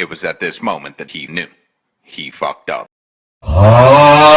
It was at this moment that he knew. He fucked up. Ah!